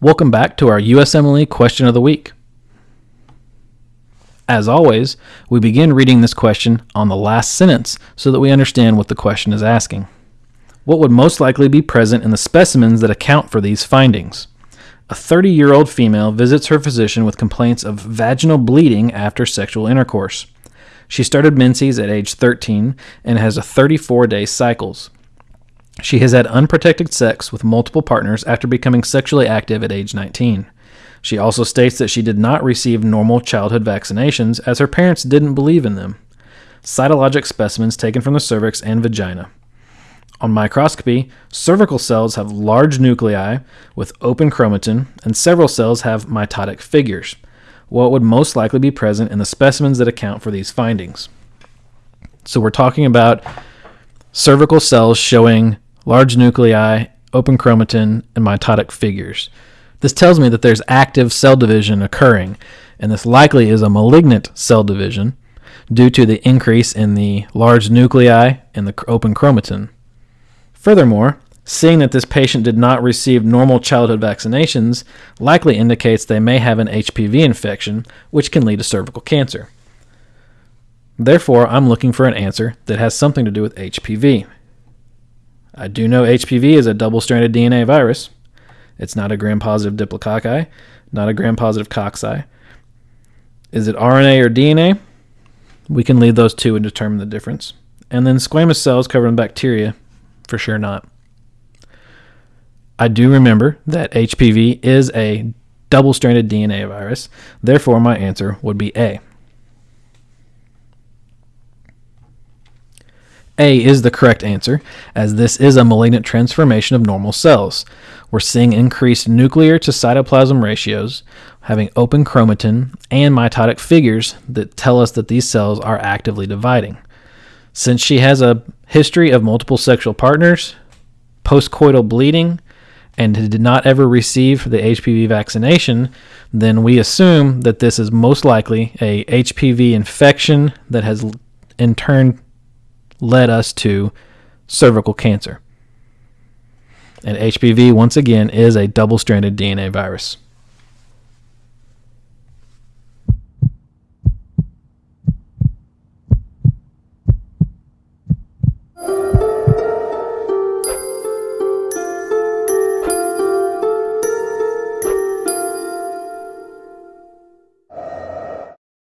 Welcome back to our USMLE question of the week. As always, we begin reading this question on the last sentence so that we understand what the question is asking. What would most likely be present in the specimens that account for these findings? A 30 year old female visits her physician with complaints of vaginal bleeding after sexual intercourse. She started menses at age 13 and has a 34 day cycles. She has had unprotected sex with multiple partners after becoming sexually active at age 19. She also states that she did not receive normal childhood vaccinations as her parents didn't believe in them. Cytologic specimens taken from the cervix and vagina. On microscopy, cervical cells have large nuclei with open chromatin, and several cells have mitotic figures. What would most likely be present in the specimens that account for these findings? So, we're talking about cervical cells showing large nuclei, open chromatin, and mitotic figures. This tells me that there's active cell division occurring, and this likely is a malignant cell division due to the increase in the large nuclei and the open chromatin. Furthermore, seeing that this patient did not receive normal childhood vaccinations likely indicates they may have an HPV infection, which can lead to cervical cancer. Therefore, I'm looking for an answer that has something to do with HPV. I do know HPV is a double stranded DNA virus. It's not a gram positive diplococci, not a gram positive cocci. Is it RNA or DNA? We can leave those two and determine the difference. And then squamous cells covered in bacteria, for sure not. I do remember that HPV is a double stranded DNA virus, therefore, my answer would be A. A is the correct answer, as this is a malignant transformation of normal cells. We're seeing increased nuclear to cytoplasm ratios, having open chromatin, and mitotic figures that tell us that these cells are actively dividing. Since she has a history of multiple sexual partners, postcoital bleeding, and did not ever receive the HPV vaccination, then we assume that this is most likely a HPV infection that has in turn led us to cervical cancer. And HPV, once again, is a double stranded DNA virus.